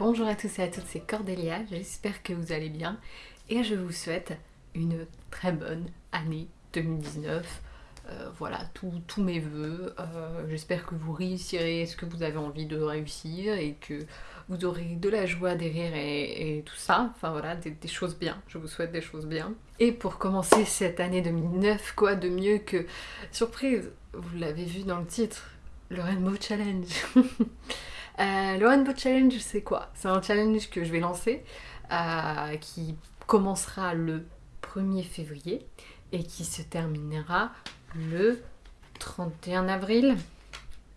Bonjour à tous et à toutes, c'est Cordélia, j'espère que vous allez bien et je vous souhaite une très bonne année 2019. Euh, voilà, tous mes voeux. Euh, j'espère que vous réussirez ce que vous avez envie de réussir et que vous aurez de la joie, des rires et, tout ça. Enfin voilà, des, choses bien. Je vous souhaite des choses bien. Et pour commencer cette année 2009, quoi de mieux que... Surprise, vous l'avez vu dans le titre, le Rainbow Challenge. euh, le Rainbow Challenge, c'est quoi? C'est un challenge que je vais lancer euh, qui commencera le 1er février et qui se terminera le 31 avril.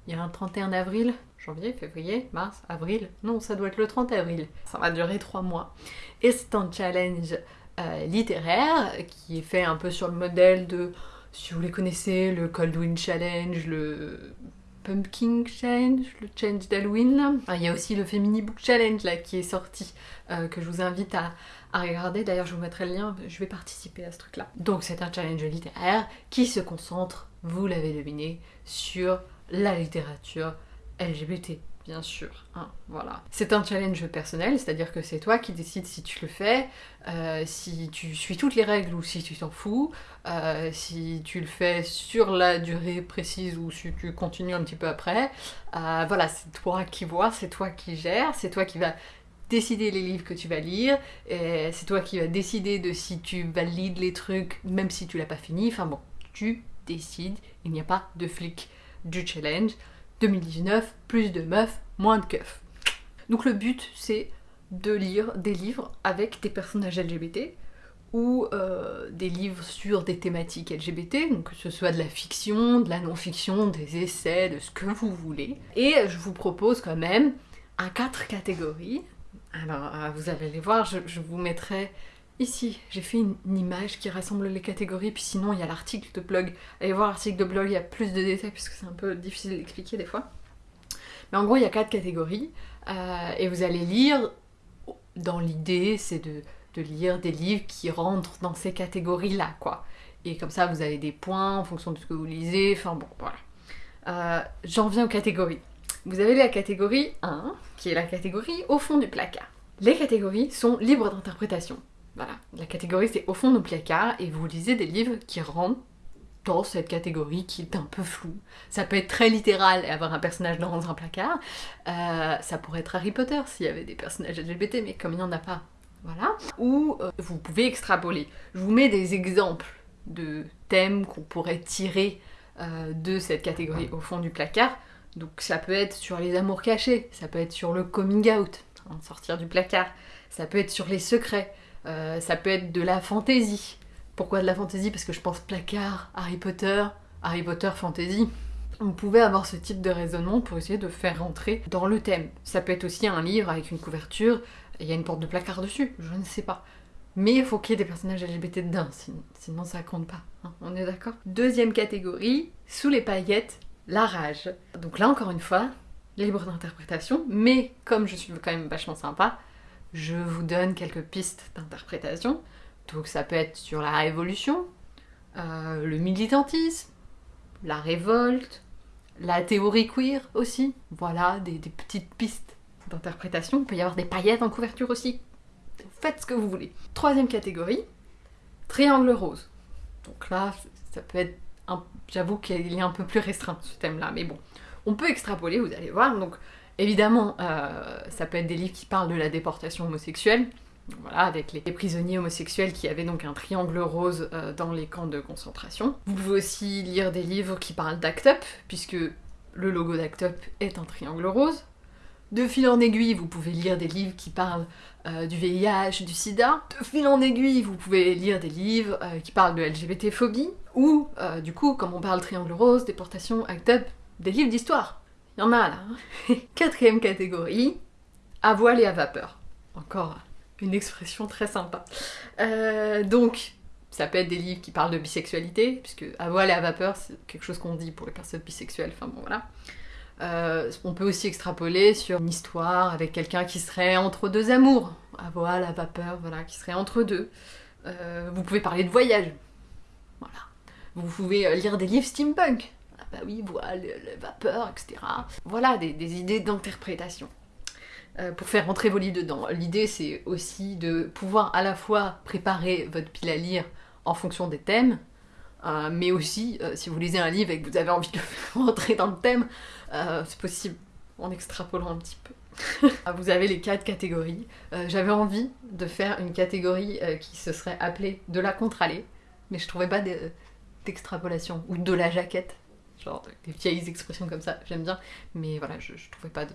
Il y a un 31 avril, janvier, février, mars, avril. Non, ça doit être le 30 avril. Ça va durer trois mois. Et c'est un challenge euh, littéraire qui est fait un peu sur le modèle de, si vous les connaissez, le Coldwind Challenge, le Pumpkin Challenge, le Change d'Halloween. il y a aussi le Femini Book Challenge là qui est sorti, euh, que je vous invite à, à regarder. D'ailleurs, je vous mettrai le lien, je vais participer à ce truc-là. Donc, c'est un challenge littéraire qui se concentre, vous l'avez deviné, sur la littérature LGBT bien sûr. Hein, voilà. C'est un challenge personnel, c'est-à-dire que c'est toi qui décides si tu le fais, euh, si tu suis toutes les règles ou si tu t'en fous, euh, si tu le fais sur la durée précise ou si tu continues un petit peu après. Euh, voilà, c'est toi qui vois, c'est toi qui gères, c'est toi qui vas décider les livres que tu vas lire, c'est toi qui vas décider de si tu valides les trucs même si tu l'as pas fini, enfin bon, tu décides, il n'y a pas de flic du challenge. 2019, plus de meufs, moins de keufs. Donc le but c'est de lire des livres avec des personnages LGBT ou euh, des livres sur des thématiques LGBT, donc que ce soit de la fiction, de la non-fiction, des essais, de ce que vous voulez. Et je vous propose quand même un quatre catégories alors, euh, vous allez les voir, je, vous mettrai ici. J'ai fait une, image qui rassemble les catégories, puis sinon il y a l'article de blog. Allez voir l'article de blog, il y a plus de détails, puisque c'est un peu difficile d'expliquer des fois. Mais en gros, il y a quatre catégories, euh, et vous allez lire, dans l'idée, c'est de, lire des livres qui rentrent dans ces catégories-là, quoi. Et comme ça, vous avez des points en fonction de ce que vous lisez, enfin bon, voilà. Euh, j'en viens aux catégories. Vous avez la catégorie 1, qui est la catégorie au fond du placard. Les catégories sont libres d'interprétation. Voilà, la catégorie c'est au fond du placard et vous lisez des livres qui rentrent dans cette catégorie qui est un peu floue. Ça peut être très littéral et avoir un personnage dans un placard. Euh, ça pourrait être Harry Potter s'il y avait des personnages LGBT, mais comme il n'y en a pas, voilà. Ou euh, vous pouvez extrapoler. Je vous mets des exemples de thèmes qu'on pourrait tirer euh, de cette catégorie au fond du placard. Donc ça peut être sur les amours cachés, ça peut être sur le coming out, hein, sortir du placard, ça peut être sur les secrets, euh, ça peut être de la fantaisie. Pourquoi de la fantaisie? Parce que je pense placard, Harry Potter, Harry Potter fantaisie. On pouvait avoir ce type de raisonnement pour essayer de faire rentrer dans le thème. Ça peut être aussi un livre avec une couverture, il y a une porte de placard dessus, je ne sais pas. Mais il faut qu'il y ait des personnages LGBT dedans, sinon ça compte pas. Hein, on est d'accord? Deuxième catégorie, sous les paillettes, la rage. Donc là encore une fois, libre d'interprétation, mais comme je suis quand même vachement sympa, je vous donne quelques pistes d'interprétation. Donc ça peut être sur la révolution, euh, le militantisme, la révolte, la théorie queer aussi. Voilà, des, des petites pistes d'interprétation. Il peut y avoir des paillettes en couverture aussi. Faites ce que vous voulez. Troisième catégorie, triangle rose. Donc là, ça peut être J'avoue qu'il est un peu plus restreint ce thème-là, mais bon. On peut extrapoler, vous allez voir. Donc, évidemment, euh, ça peut être des livres qui parlent de la déportation homosexuelle. Voilà, avec les prisonniers homosexuels qui avaient donc un triangle rose euh, dans les camps de concentration. Vous pouvez aussi lire des livres qui parlent d'Act Up, puisque le logo d'Act Up est un triangle rose. De fil en aiguille, vous pouvez lire des livres qui parlent euh, du VIH, du sida. De fil en aiguille, vous pouvez lire des livres qui parlent de LGBT-phobie. Ou, du coup, comme on parle triangle rose, déportation, act up, des livres d'histoire. Il y en a là. Quatrième catégorie, à voile et à vapeur. Encore une expression très sympa. donc, ça peut être des livres qui parlent de bisexualité, puisque à voile et à vapeur, c'est quelque chose qu'on dit pour les personnes bisexuelles, enfin bon voilà. Euh, on peut aussi extrapoler sur une histoire avec quelqu'un qui serait entre deux amours, à voile, à vapeur, voilà, qui serait entre deux. Euh, vous pouvez parler de voyage, voilà. Vous pouvez euh, lire des livres steampunk, bah oui, voile, vapeur, etc. Voilà, des, idées d'interprétation. euh, pour faire rentrer vos livres dedans. L'idée c'est aussi de pouvoir à la fois préparer votre pile à lire en fonction des thèmes, euh, mais aussi euh, si vous lisez un livre et que vous avez envie de faire rentrer dans le thème, c'est possible en extrapolant un petit peu. vous avez les quatre catégories. J'avais envie de faire une catégorie qui se serait appelée de la contre-allée, mais je trouvais pas d'extrapolation, ou de la jaquette, genre des vieilles expressions comme ça, j'aime bien, mais voilà, je, trouvais pas de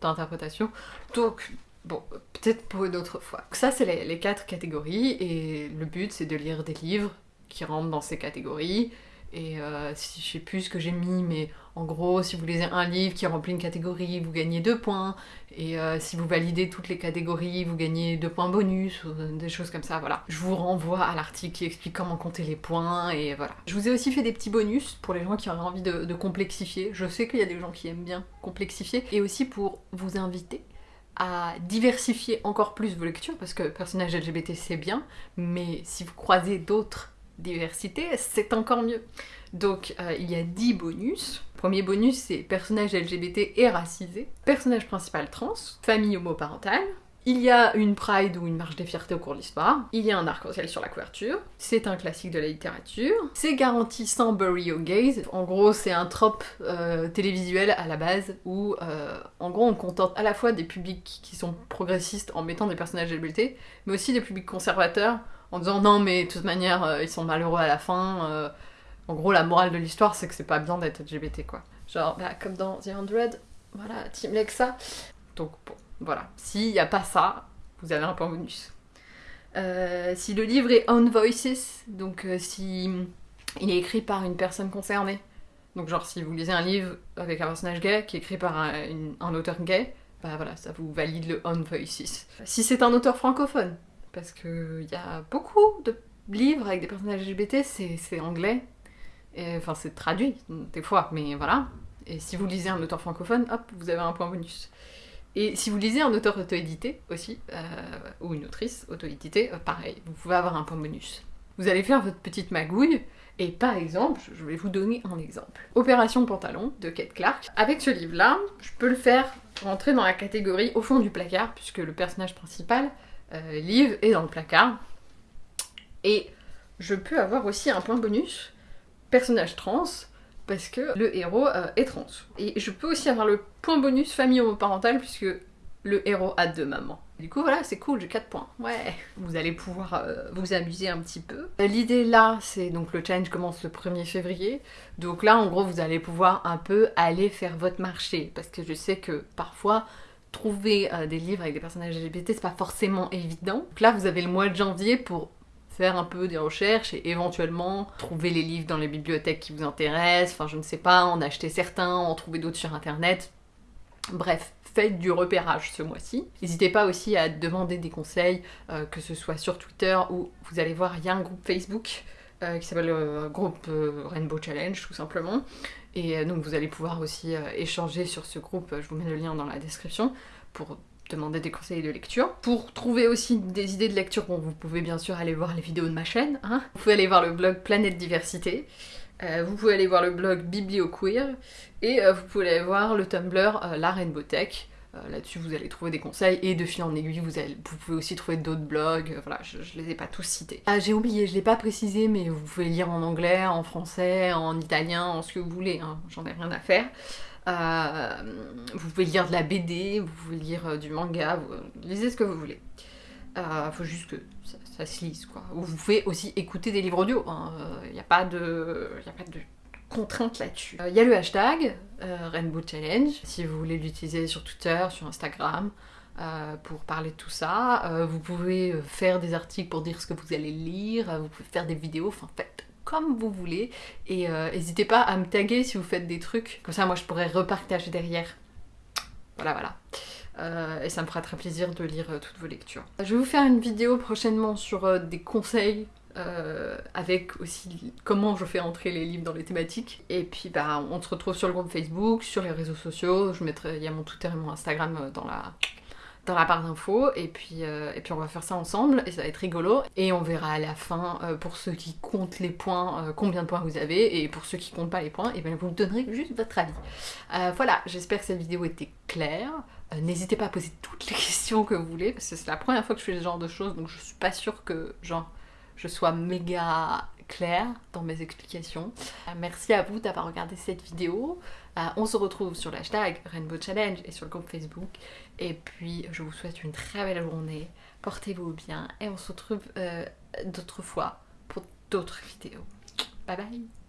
d'interprétation. Donc, bon, peut-être pour une autre fois. Ça, c'est les, quatre catégories, et le but, c'est de lire des livres qui rentrent dans ces catégories. Et euh, je sais plus ce que j'ai mis, mais en gros, si vous lisez un livre qui remplit une catégorie, vous gagnez deux points. Et euh, si vous validez toutes les catégories, vous gagnez deux points bonus, ou des choses comme ça, voilà. Je vous renvoie à l'article qui explique comment compter les points, et voilà. Je vous ai aussi fait des petits bonus pour les gens qui auraient envie de, complexifier. Je sais qu'il y a des gens qui aiment bien complexifier, et aussi pour vous inviter à diversifier encore plus vos lectures, parce que personnage LGBT c'est bien, mais si vous croisez d'autres diversités, c'est encore mieux. Donc euh, il y a 10 bonus. Premier bonus, c'est personnage LGBT et racisé, personnage principal trans, famille homoparentale, il y a une Pride ou une marche des fiertés au cours de l'histoire. Il y a un arc-en-ciel sur la couverture. C'est un classique de la littérature. C'est garanti sans bury gaze. En gros, c'est un trope euh, télévisuel à la base où, euh, en gros, on contente à la fois des publics qui sont progressistes en mettant des personnages LGBT, mais aussi des publics conservateurs en disant non, mais de toute manière, euh, ils sont malheureux à la fin. En gros, la morale de l'histoire, c'est que c'est pas bien d'être LGBT, quoi. Genre, bah, comme dans The Hundred, voilà, Team Lexa. Donc, bon, voilà. S'il n'y a pas ça, vous avez un point bonus. Euh, si le livre est on voices, donc euh, si il est écrit par une personne concernée, donc genre si vous lisez un livre avec un personnage gay qui est écrit par un, auteur gay, bah voilà, ça vous valide le on voices. Si c'est un auteur francophone, parce qu'il y a beaucoup de livres avec des personnages LGBT, c'est anglais, enfin, c'est traduit, des fois, mais voilà. Et si vous lisez un auteur francophone, hop, vous avez un point bonus. Et si vous lisez un auteur auto-édité aussi, euh, ou une autrice auto-éditée, euh, pareil, vous pouvez avoir un point bonus. Vous allez faire votre petite magouille, et par exemple, je vais vous donner un exemple. Opération Pantalon de Kate Clark. Avec ce livre-là, je peux le faire rentrer dans la catégorie au fond du placard, puisque le personnage principal, euh, Liv, est dans le placard. Et je peux avoir aussi un point bonus personnage trans parce que le héros euh, est trans. Et je peux aussi avoir le point bonus famille homoparentale puisque le héros a deux mamans. Du coup voilà, c'est cool, j'ai 4 points. Ouais, vous allez pouvoir euh, vous amuser un petit peu. L'idée là, c'est donc le challenge commence le 1er février. Donc là, en gros, vous allez pouvoir un peu aller faire votre marché. Parce que je sais que parfois, trouver euh, des livres avec des personnages LGBT, c'est pas forcément évident. Donc là, vous avez le mois de janvier pour faire un peu des recherches et éventuellement trouver les livres dans les bibliothèques qui vous intéressent, enfin je ne sais pas, en acheter certains, en trouver d'autres sur internet. Bref, faites du repérage ce mois-ci. N'hésitez pas aussi à demander des conseils, euh, que ce soit sur Twitter ou vous allez voir, il y a un groupe Facebook euh, qui s'appelle le euh, groupe Rainbow Challenge tout simplement. Et donc vous allez pouvoir aussi échanger sur ce groupe, je vous mets le lien dans la description, pour demander des conseils de lecture. Pour trouver aussi des idées de lecture, bon, vous pouvez bien sûr aller voir les vidéos de ma chaîne. Hein. Vous pouvez aller voir le blog Planète Diversité. Euh, vous pouvez aller voir le blog BiblioQueer. Et euh, vous pouvez aller voir le Tumblr euh, La Rainbow Tech. Là-dessus, vous allez trouver des conseils et de fil en aiguille, vous, pouvez aussi trouver d'autres blogs. voilà, je, je, les ai pas tous cités. Ah, j'ai oublié, je l'ai pas précisé, mais vous pouvez lire en anglais, en français, en italien, en ce que vous voulez. Hein. J'en ai rien à faire. Euh, vous pouvez lire de la BD, vous pouvez lire euh, du manga, vous lisez ce que vous voulez. Il euh, faut juste que ça, se lise, quoi. vous pouvez aussi écouter des livres audio, il hein. n'y a pas de... A pas de contrainte là-dessus. Il y a le hashtag Rainbow Challenge, si vous voulez l'utiliser sur Twitter, sur Instagram, pour parler de tout ça. vous pouvez faire des articles pour dire ce que vous allez lire, vous pouvez faire des vidéos, enfin faites comme vous voulez. Et euh, n'hésitez pas à me taguer si vous faites des trucs. Comme ça, moi, je pourrais repartager derrière. Voilà, voilà. Euh, et ça me fera très plaisir de lire euh, toutes vos lectures. Je vais vous faire une vidéo prochainement sur des conseils avec aussi comment je fais entrer les livres dans les thématiques. Et puis bah on se retrouve sur le groupe Facebook, sur les réseaux sociaux, je mettrai, il y a mon Twitter et mon Instagram dans la, dans la barre d'infos et puis, euh, et puis on va faire ça ensemble et ça va être rigolo et on verra à la fin euh, pour ceux qui comptent les points euh, combien de points vous avez et pour ceux qui comptent pas les points et bien vous me donnerez juste votre avis. voilà j'espère que cette vidéo était claire n'hésitez pas à poser toutes les questions que vous voulez, parce que c'est la première fois que je fais ce genre de choses, donc je suis pas sûre que genre, je sois méga claire dans mes explications. Euh, merci à vous d'avoir regardé cette vidéo. Euh, on se retrouve sur l'hashtag Rainbow Challenge et sur le groupe Facebook. Et puis je vous souhaite une très belle journée. Portez-vous bien et on se retrouve d'autres fois pour d'autres vidéos. Bye bye